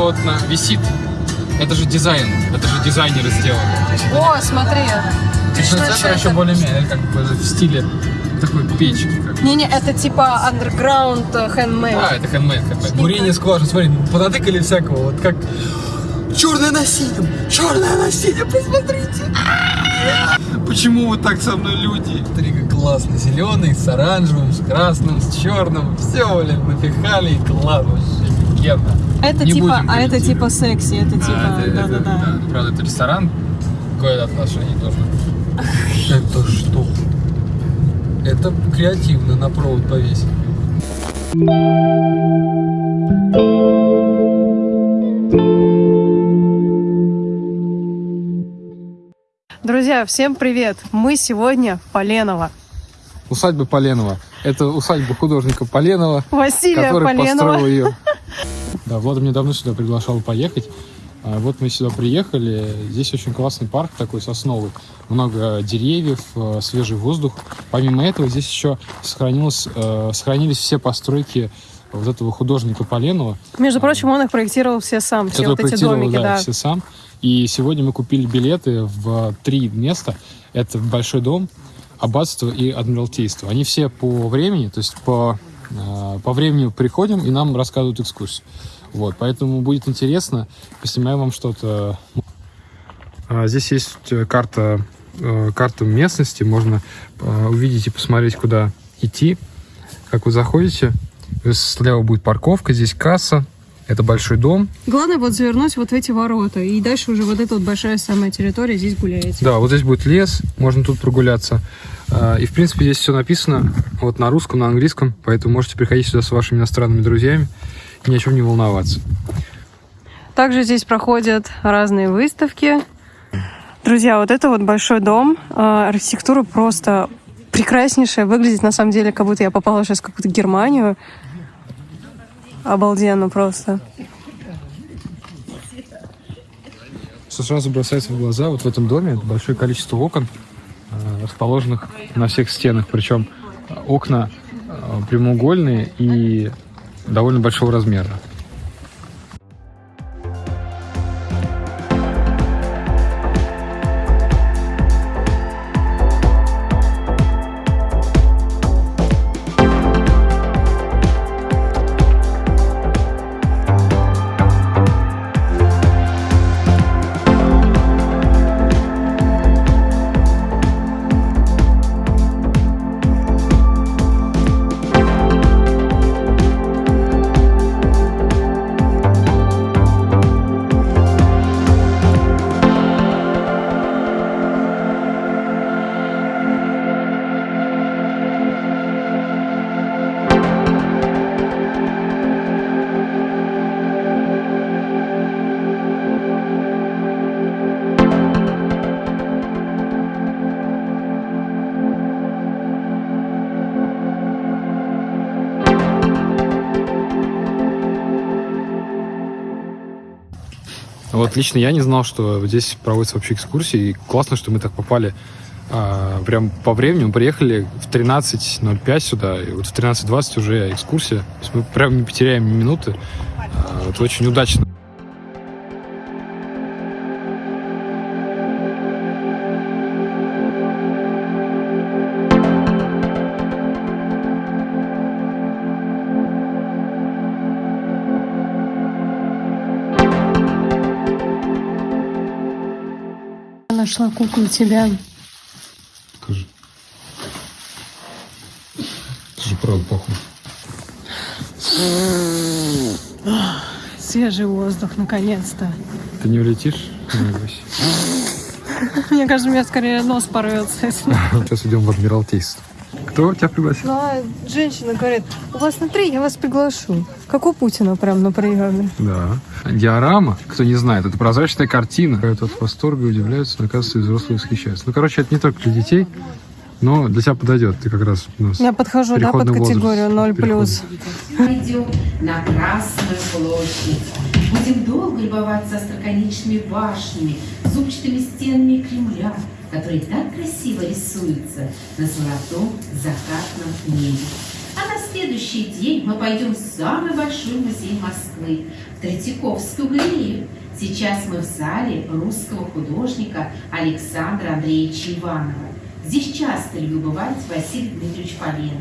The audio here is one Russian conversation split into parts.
вот на, висит. Это же дизайн, это же дизайнеры сделали. О, смотри. Точно центр это- еще более-менее, как бы в стиле такой печки. Не-не, это типа underground э, handmade. А, это хендмейд, хендмейд. Бурение скважин, смотри, понатыкали всякого, вот как черное на синем, черное на синем, посмотрите. Почему вот так со мной люди? Смотри, как классно, зеленый, с оранжевым, с красным, с черным, все, блин, напихали, и класс, вообще офигенно. Это Не типа, будем а это типа секси, это типа, А, это- да-да-да. да, Правда, это ресторан, какое отношение должно быть. Это что? Это креативно на провод повесить. Друзья, всем привет! Мы сегодня в Поленово. Усадьба Поленова. Это усадьба художника Поленова, Василия который Поленова. построил ее. Да, Влад меня давно сюда приглашал поехать. А Вот мы сюда приехали. Здесь очень классный парк такой сосновый. Много деревьев, э, свежий воздух. Помимо этого, здесь еще сохранилось, э, сохранились все постройки вот этого художника Поленова, Между прочим, он их проектировал все сам, все вот эти домики, да, да. все сам. И сегодня мы купили билеты в три места. Это Большой дом, Аббатство и Адмиралтейство. Они все по времени, то есть по, по времени приходим и нам рассказывают экскурсию. Вот, поэтому будет интересно, поснимаем вам что-то. А, Здесь есть э, карта, э, карта местности, можно э, увидеть и посмотреть, куда идти. Как вы заходите, слева будет парковка, здесь касса, это большой дом, Главное вот завернуть вот в эти ворота, и дальше уже вот эта вот большая самая территория, здесь гуляете. Да, вот здесь будет лес, можно тут прогуляться. А, И, в принципе, здесь все написано вот на русском, на английском, поэтому можете приходить сюда с вашими иностранными друзьями и ни о чем не волноваться. Также здесь проходят разные выставки. Друзья, вот это вот большой дом. Э, Архитектура просто прекраснейшая. Выглядит на самом деле, как будто я попала сейчас в какую-то Германию. Обалденно просто. Что сразу бросается в глаза, вот в этом доме большое количество окон, э, расположенных на всех стенах, причем окна э, прямоугольные и довольно большого размера. Вот лично я не знал, что здесь проводятся вообще экскурсии. И классно, что мы так попали а, прям по времени. Мы приехали в 13.05 сюда, и вот в 13.20 уже экскурсия. То есть мы прям не потеряем ни минуты. А, это очень удачно. Нашла куклу тебя. Скажи. Это же правда похуй. Свежий воздух, наконец-то. Ты не улетишь? Не. Мне кажется, у меня скорее нос порвется. если- Сейчас идем в Адмиралтейство. Кто тебя пригласил? Ну, а женщина говорит, у вас на три, я вас приглашу. Как у Путина прям на приеме. Да. Диорама, кто не знает, это прозрачная картина. Это от восторга удивляются, но оказывается, и взрослые восхищаются. Ну, короче, это не только для детей, но для тебя подойдет. Ты как раз у нас... Я подхожу, да, под Переходный категорию 0 плюс. Пойдем на Красную площадь. Будем долго любоваться остроконечными башнями, зубчатыми стенами Кремля, которые так красиво рисуются на золотом закатном небе. А на следующий день мы пойдем в самый большой музей Москвы, в Третьяковскую галерею. Сейчас мы в зале русского художника Александра Андреевича Иванова. Здесь часто любил бывать Василий Дмитриевич Поленов.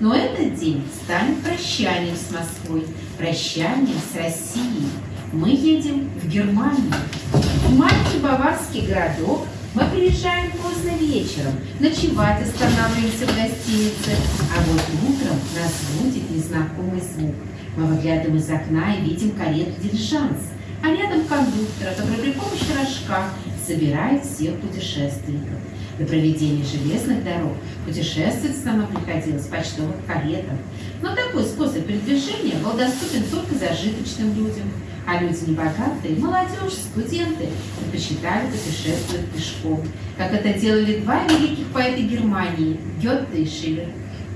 Но этот день станет прощанием с Москвой, прощанием с Россией. Мы едем в Германию. В маленький баварский городок мы приезжаем поздно вечером, ночевать останавливаемся в гостинице, а вот утром нас будет незнакомый звук. Мы выглядываем из окна и видим карету дилижанс, а рядом кондуктора, который при помощи рожка собирает всех путешественников. До проведения железных дорог путешествовать с нами приходилось в почтовых каретах. Но такой способ передвижения был доступен только зажиточным людям. А люди небогатые, молодежь, студенты предпочитали путешествовать пешком, как это делали два великих поэта Германии – Гетте и Шиллер.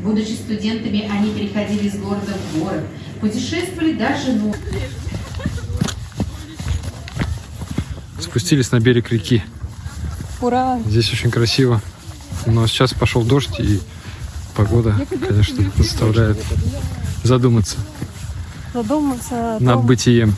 Будучи студентами, они переходили из города в город, путешествовали даже ночью. Спустились на берег реки. Ура! Здесь очень красиво. Но сейчас пошел дождь, и погода, конечно, заставляет задуматься Задуматься над том- бытием.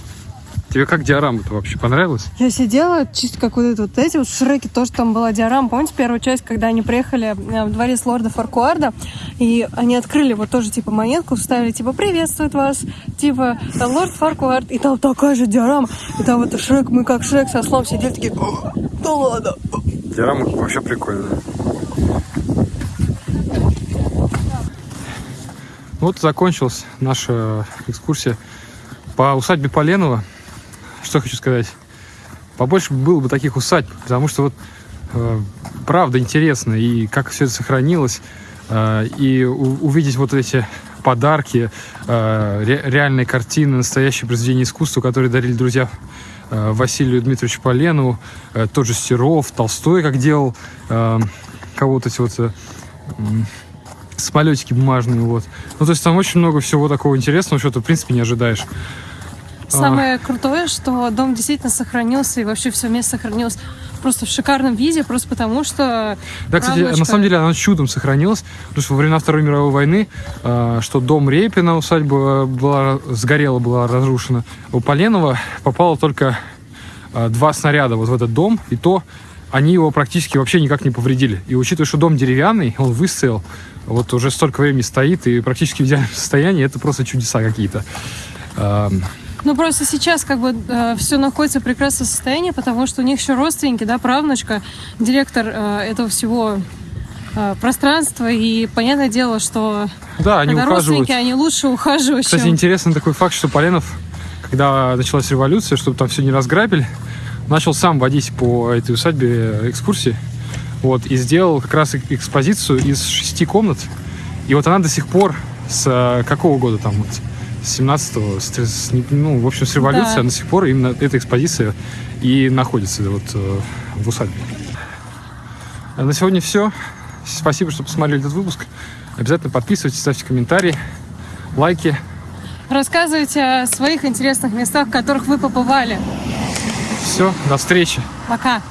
Тебе как диорама-то вообще понравилось? Я сидела чисто как вот это вот эти вот в Шреке тоже там была диорама. Помните первую часть, когда они приехали э, в дворец лорда Фаркуарда, и они открыли вот тоже типа монетку, вставили типа «Приветствует вас», типа там лорд Фаркуард, и там такая же диорама. И там вот Шрек, мы как Шрек со слом сидели такие «О, да ладно. Диорама вообще прикольная. Вот закончилась наша экскурсия по усадьбе Поленова. Что хочу сказать. Побольше было бы таких усадьб, потому что вот э, правда интересно, и как все это сохранилось, э, и у- увидеть вот эти подарки, э, ре- реальные картины, настоящие произведения искусства, которые дарили друзья э, Василию Дмитриевичу Поленову, э, тот же Серов, Толстой, как делал э, кого-то эти вот э, самолетики бумажные, вот. Ну, то есть там очень много всего такого интересного, что ты, в принципе, не ожидаешь. Самое крутое, что дом действительно сохранился, и вообще все место сохранилось просто в шикарном виде, просто потому что... Да, кстати, Правнучка. на самом деле оно чудом сохранилось, потому что во времена Второй мировой войны, э, что дом Репина, усадьба была, сгорела, была разрушена. У Поленова попало только э, два снаряда вот в этот дом, и то они его практически вообще никак не повредили. И учитывая, что дом деревянный, он выстоял, вот уже столько времени стоит и практически в идеальном состоянии, это просто чудеса какие-то. Ну, просто сейчас как бы все находится в прекрасном состоянии, потому что у них еще родственники, да, правнучка, директор э, этого всего э, пространства, и понятное дело, что Да, они ухаживают. родственники, они лучше ухаживают, Кстати, чем... интересный такой факт, что Поленов, когда началась революция, чтобы там все не разграбили, начал сам водить по этой усадьбе экскурсии. Вот, и сделал как раз эк- экспозицию из шести комнат. И вот она до сих пор с э, какого года там вот? С 17-го, с, с- ну, в общем, с революции Да. она до сих пор именно эта экспозиция и находится вот э, в усадьбе. А На сегодня все. Спасибо, что посмотрели этот выпуск. Обязательно подписывайтесь, ставьте комментарии, лайки. Рассказывайте о своих интересных местах, в которых вы побывали. Все, до встречи. Пока!